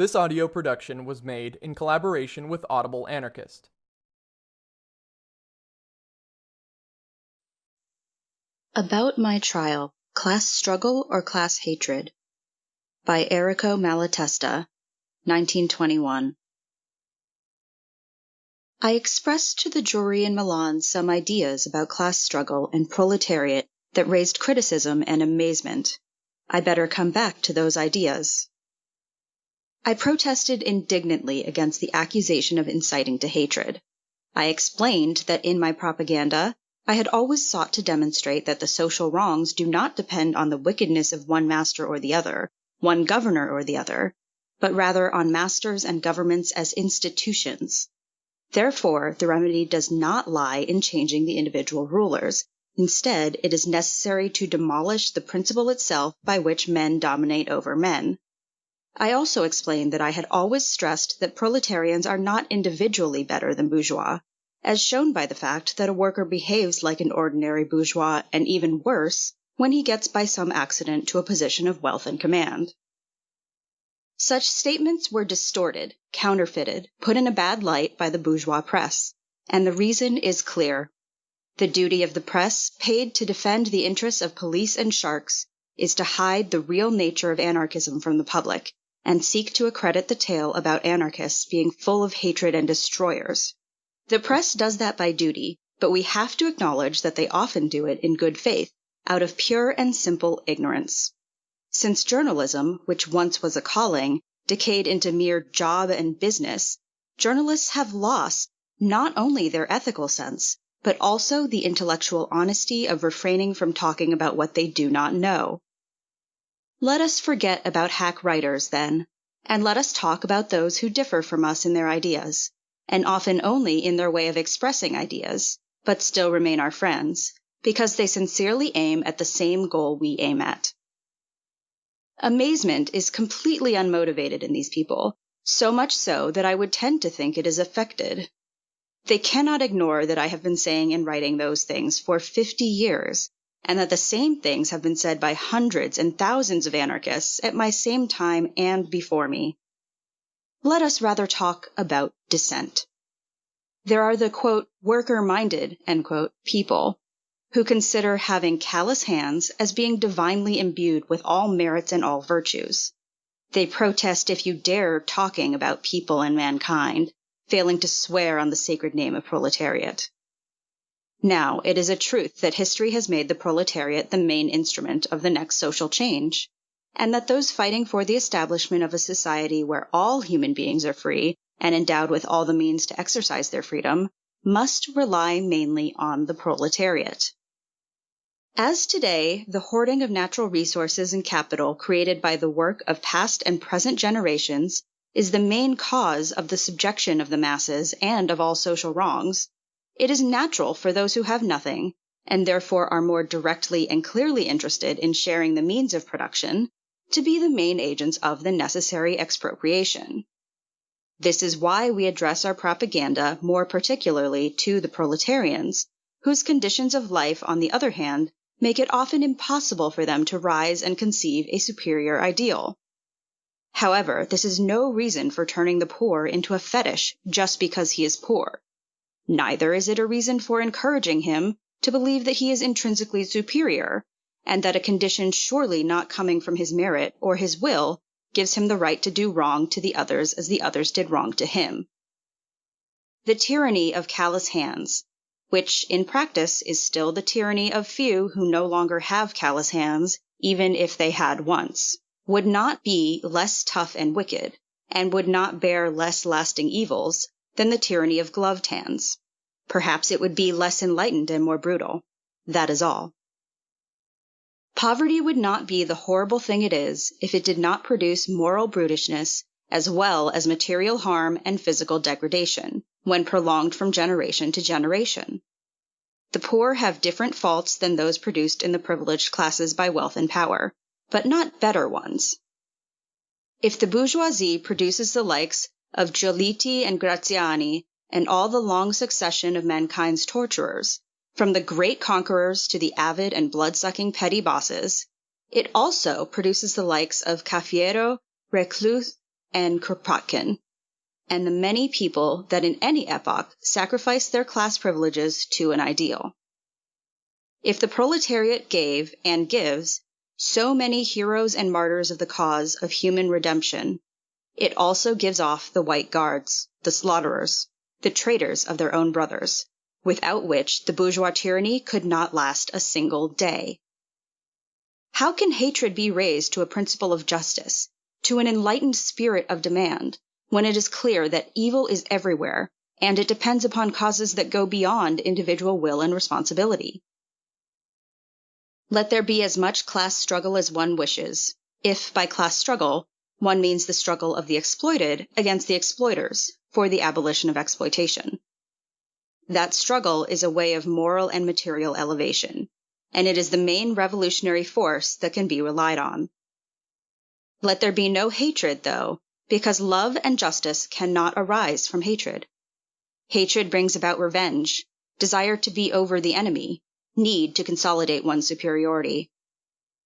This audio production was made in collaboration with Audible Anarchist. About My Trial Class Struggle or Class Hatred by Errico Malatesta, 1921. I expressed to the jury in Milan some ideas about class struggle and proletariat that raised criticism and amazement. I better come back to those ideas. I protested indignantly against the accusation of inciting to hatred. I explained that in my propaganda, I had always sought to demonstrate that the social wrongs do not depend on the wickedness of one master or the other, one governor or the other, but rather on masters and governments as institutions. Therefore, the remedy does not lie in changing the individual rulers. Instead, it is necessary to demolish the principle itself by which men dominate over men. I also explained that I had always stressed that proletarians are not individually better than bourgeois, as shown by the fact that a worker behaves like an ordinary bourgeois and even worse when he gets by some accident to a position of wealth and command. Such statements were distorted, counterfeited, put in a bad light by the bourgeois press, and the reason is clear. The duty of the press, paid to defend the interests of police and sharks, is to hide the real nature of anarchism from the public and seek to accredit the tale about anarchists being full of hatred and destroyers. The press does that by duty, but we have to acknowledge that they often do it in good faith, out of pure and simple ignorance. Since journalism, which once was a calling, decayed into mere job and business, journalists have lost not only their ethical sense, but also the intellectual honesty of refraining from talking about what they do not know. Let us forget about hack writers, then, and let us talk about those who differ from us in their ideas, and often only in their way of expressing ideas, but still remain our friends, because they sincerely aim at the same goal we aim at. Amazement is completely unmotivated in these people, so much so that I would tend to think it is affected. They cannot ignore that I have been saying and writing those things for 50 years, and that the same things have been said by hundreds and thousands of anarchists at my same time and before me. Let us rather talk about dissent. There are the quote, worker minded quote, people who consider having callous hands as being divinely imbued with all merits and all virtues. They protest if you dare talking about people and mankind, failing to swear on the sacred name of proletariat. Now, it is a truth that history has made the proletariat the main instrument of the next social change, and that those fighting for the establishment of a society where all human beings are free and endowed with all the means to exercise their freedom must rely mainly on the proletariat. As today, the hoarding of natural resources and capital created by the work of past and present generations is the main cause of the subjection of the masses and of all social wrongs, it is natural for those who have nothing, and therefore are more directly and clearly interested in sharing the means of production, to be the main agents of the necessary expropriation. This is why we address our propaganda more particularly to the proletarians, whose conditions of life, on the other hand, make it often impossible for them to rise and conceive a superior ideal. However, this is no reason for turning the poor into a fetish just because he is poor. Neither is it a reason for encouraging him to believe that he is intrinsically superior, and that a condition surely not coming from his merit or his will gives him the right to do wrong to the others as the others did wrong to him. The tyranny of callous hands, which in practice is still the tyranny of few who no longer have callous hands, even if they had once, would not be less tough and wicked, and would not bear less lasting evils than the tyranny of gloved hands. Perhaps it would be less enlightened and more brutal. That is all. Poverty would not be the horrible thing it is if it did not produce moral brutishness as well as material harm and physical degradation when prolonged from generation to generation. The poor have different faults than those produced in the privileged classes by wealth and power, but not better ones. If the bourgeoisie produces the likes of Giolitti and Graziani, and all the long succession of mankind's torturers, from the great conquerors to the avid and blood-sucking petty bosses, it also produces the likes of Cafiero, Reclus, and Kropotkin, and the many people that in any epoch sacrifice their class privileges to an ideal. If the proletariat gave and gives so many heroes and martyrs of the cause of human redemption, it also gives off the white guards, the slaughterers, the traitors of their own brothers, without which the bourgeois tyranny could not last a single day. How can hatred be raised to a principle of justice, to an enlightened spirit of demand, when it is clear that evil is everywhere and it depends upon causes that go beyond individual will and responsibility? Let there be as much class struggle as one wishes, if by class struggle one means the struggle of the exploited against the exploiters for the abolition of exploitation. That struggle is a way of moral and material elevation, and it is the main revolutionary force that can be relied on. Let there be no hatred, though, because love and justice cannot arise from hatred. Hatred brings about revenge, desire to be over the enemy, need to consolidate one's superiority.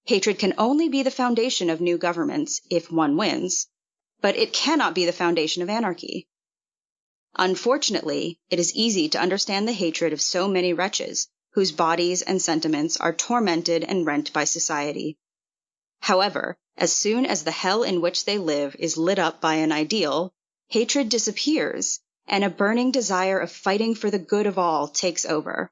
Hatred can only be the foundation of new governments if one wins, but it cannot be the foundation of anarchy. Unfortunately, it is easy to understand the hatred of so many wretches whose bodies and sentiments are tormented and rent by society. However, as soon as the hell in which they live is lit up by an ideal, hatred disappears, and a burning desire of fighting for the good of all takes over.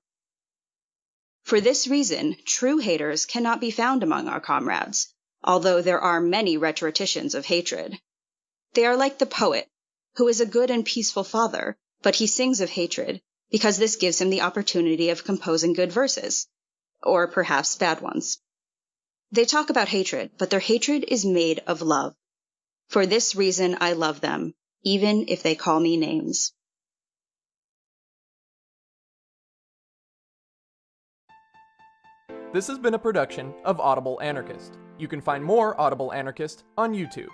For this reason, true haters cannot be found among our comrades, although there are many rhetoricians of hatred. They are like the poet who is a good and peaceful father, but he sings of hatred because this gives him the opportunity of composing good verses, or perhaps bad ones. They talk about hatred, but their hatred is made of love. For this reason, I love them, even if they call me names. This has been a production of Audible Anarchist. You can find more Audible Anarchist on YouTube.